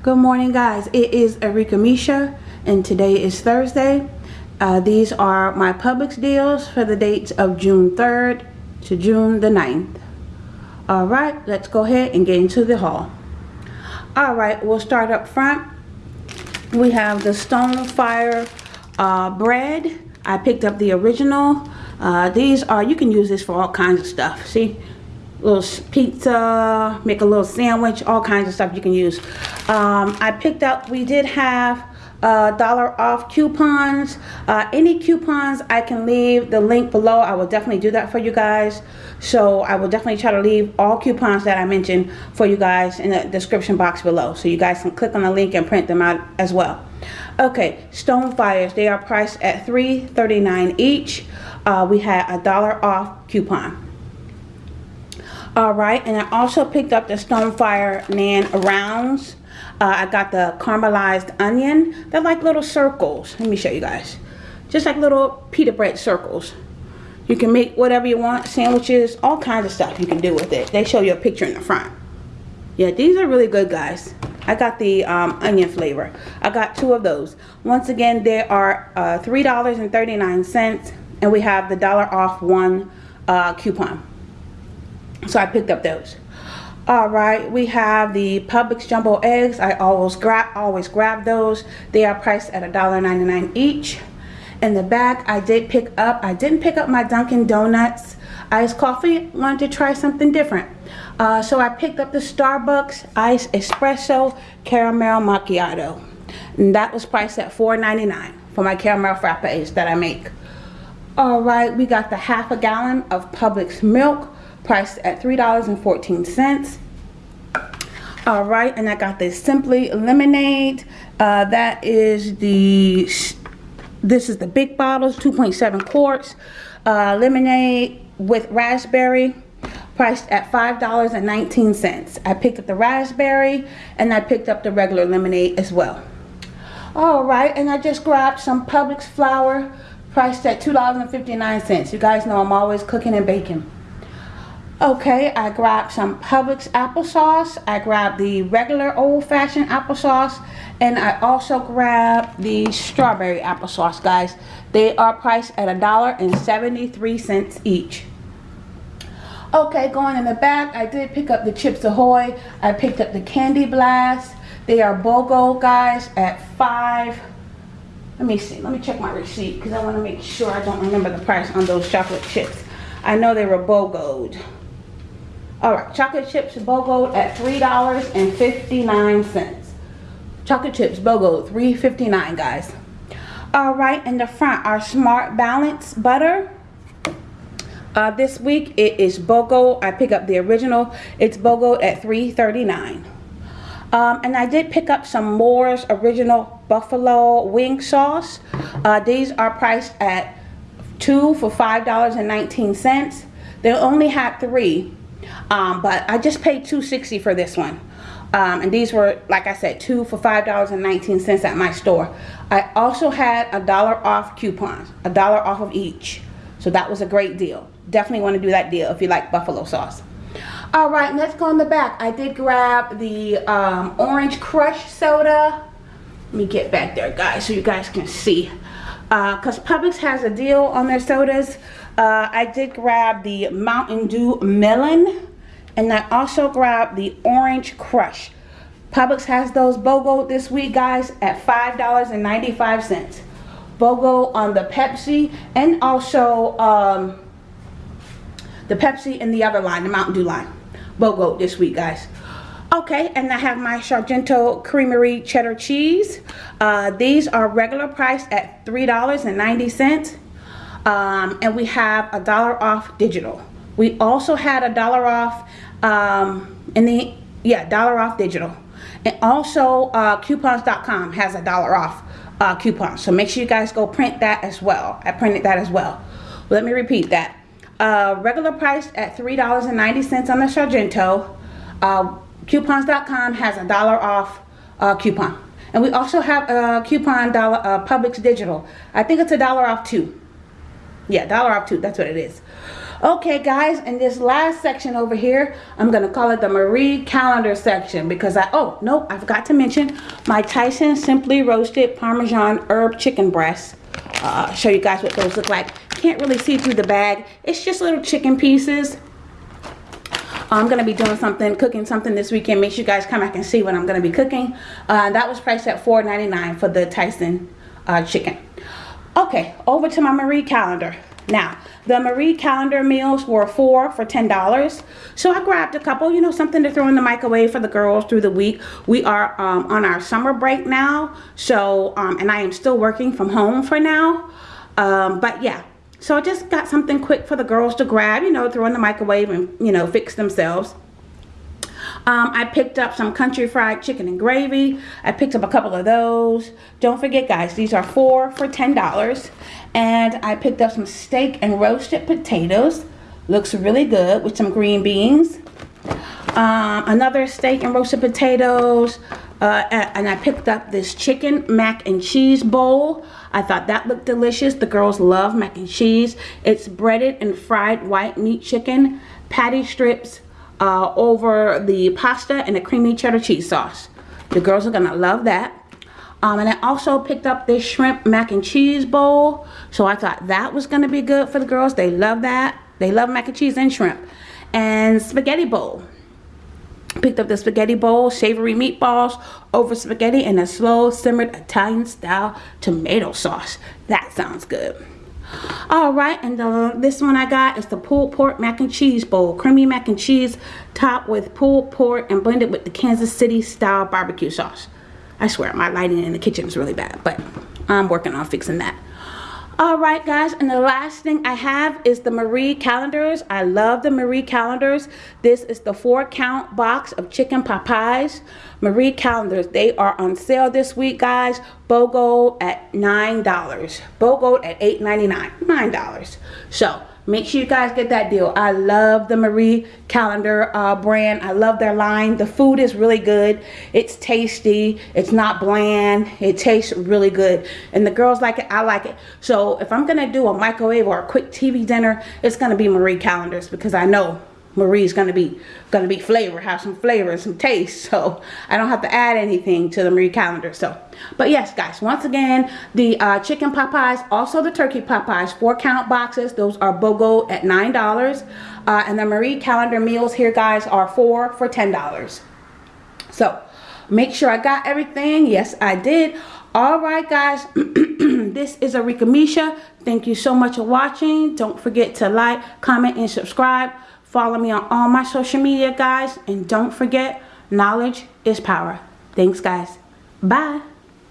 Good morning guys. It is Erika Misha and today is Thursday. Uh, these are my Publix deals for the dates of June 3rd to June the 9th. Alright, let's go ahead and get into the haul. Alright, we'll start up front. We have the Stonefire uh, bread. I picked up the original. Uh, these are, you can use this for all kinds of stuff. See, little pizza, make a little sandwich, all kinds of stuff you can use. Um, I picked up, we did have uh, dollar off coupons. Uh, any coupons I can leave the link below. I will definitely do that for you guys. So I will definitely try to leave all coupons that I mentioned for you guys in the description box below. So you guys can click on the link and print them out as well. Okay, Stonefires. They are priced at $3.39 each. Uh, we had a dollar off coupon. Alright, and I also picked up the Stonefire Naan Rounds. Uh, I got the caramelized onion. They're like little circles. Let me show you guys. Just like little pita bread circles. You can make whatever you want, sandwiches, all kinds of stuff you can do with it. They show you a picture in the front. Yeah, these are really good, guys. I got the um, onion flavor. I got two of those. Once again, they are uh, $3.39, and we have the dollar off one uh, coupon. So I picked up those. All right, we have the Publix jumbo eggs. I always grab always grab those. They are priced at $1.99 each. In the back, I did pick up, I didn't pick up my Dunkin' Donuts iced coffee. Wanted to try something different. Uh, so I picked up the Starbucks Iced Espresso Caramel Macchiato. And that was priced at $4.99 for my caramel frappes that I make. All right, we got the half a gallon of Publix milk priced at $3.14. All right, and I got this Simply Lemonade. Uh, that is the, this is the big bottles, 2.7 quarts. Uh, lemonade with raspberry priced at $5.19. I picked up the raspberry and I picked up the regular lemonade as well. All right, and I just grabbed some Publix flour priced at $2.59. You guys know I'm always cooking and baking. Okay, I grabbed some Publix applesauce. I grabbed the regular old-fashioned applesauce. And I also grabbed the strawberry applesauce, guys. They are priced at a dollar and seventy-three cents each. Okay, going in the back, I did pick up the Chips Ahoy. I picked up the Candy Blast. They are BOGO, guys, at five. Let me see. Let me check my receipt because I want to make sure I don't remember the price on those chocolate chips. I know they were BOGO'd. All right, chocolate chips BOGO at $3.59. Chocolate chips BOGO, $3.59, guys. All right, in the front, our Smart Balance butter. Uh, this week, it is BOGO. I pick up the original. It's BOGO at $3.39. Um, and I did pick up some Moore's Original Buffalo Wing Sauce. Uh, these are priced at two for $5.19. They only had three um, but I just paid 260 for this one. Um, and these were, like I said, two for $5.19 at my store. I also had a dollar off coupons, a dollar off of each. So that was a great deal. Definitely want to do that deal if you like buffalo sauce. All right, let's go in the back. I did grab the um, Orange Crush soda. Let me get back there, guys, so you guys can see. Because uh, Publix has a deal on their sodas. Uh, I did grab the Mountain Dew Melon. And I also grabbed the Orange Crush. Publix has those BOGO this week, guys, at $5.95. BOGO on the Pepsi and also um, the Pepsi and the other line, the Mountain Dew line. BOGO this week, guys. Okay, and I have my Sargento Creamery cheddar cheese. Uh, these are regular price at $3.90. Um, and we have a dollar off digital. We also had a dollar off um, in the, yeah, dollar off digital. And also uh, coupons.com has a dollar off uh, coupon. So make sure you guys go print that as well. I printed that as well. Let me repeat that. Uh, regular price at $3.90 on the Sargento. Uh, coupons.com has a dollar off uh, coupon. And we also have a coupon dollar uh, Publix Digital. I think it's a dollar off too. Yeah, dollar off too. That's what it is. Okay guys, in this last section over here, I'm going to call it the Marie Callender section because I, oh, no, I forgot to mention my Tyson Simply Roasted Parmesan Herb Chicken Breast. Uh, show you guys what those look like. Can't really see through the bag. It's just little chicken pieces. I'm going to be doing something, cooking something this weekend. Make sure you guys come back and see what I'm going to be cooking. Uh, that was priced at $4.99 for the Tyson uh, chicken. Okay, over to my Marie Callender. Now, the Marie Callender meals were four for $10. So I grabbed a couple, you know, something to throw in the microwave for the girls through the week. We are um, on our summer break now. So, um, and I am still working from home for now. Um, but yeah, so I just got something quick for the girls to grab, you know, throw in the microwave and, you know, fix themselves. Um, I picked up some country fried chicken and gravy. I picked up a couple of those. Don't forget, guys, these are four for $10. And I picked up some steak and roasted potatoes. Looks really good with some green beans. Um, another steak and roasted potatoes. Uh, and I picked up this chicken mac and cheese bowl. I thought that looked delicious. The girls love mac and cheese. It's breaded and fried white meat chicken, patty strips, uh, over the pasta and the creamy cheddar cheese sauce. The girls are gonna love that. Um, and I also picked up this shrimp mac and cheese bowl. So I thought that was gonna be good for the girls. They love that. They love mac and cheese and shrimp. And spaghetti bowl. Picked up the spaghetti bowl, savory meatballs over spaghetti and a slow simmered Italian style tomato sauce. That sounds good. All right, and the, this one I got is the pulled pork mac and cheese bowl. Creamy mac and cheese topped with pulled pork and blended with the Kansas City style barbecue sauce. I swear, my lighting in the kitchen is really bad, but I'm working on fixing that. Alright guys, and the last thing I have is the Marie Callender's I love the Marie Callender's This is the four count box of chicken pies. Marie Callender's they are on sale this week guys. BOGO at $9. BOGO at $8.99, $9. So, Make sure you guys get that deal. I love the Marie Callender uh, brand. I love their line. The food is really good. It's tasty. It's not bland. It tastes really good. And the girls like it. I like it. So if I'm to do a microwave or a quick TV dinner, it's to be Marie Callender's because I know Marie's gonna be gonna be flavor, have some flavor and some taste. So I don't have to add anything to the Marie Callender. So, but yes, guys, once again, the uh, chicken pot pies, also the turkey pot pies, four count boxes. Those are BOGO at nine dollars, uh, and the Marie Callender meals here, guys, are four for ten dollars. So make sure I got everything. Yes, I did. All right, guys. this is Arika Misha. Thank you so much for watching. Don't forget to like, comment, and subscribe. Follow me on all my social media, guys. And don't forget, knowledge is power. Thanks, guys. Bye.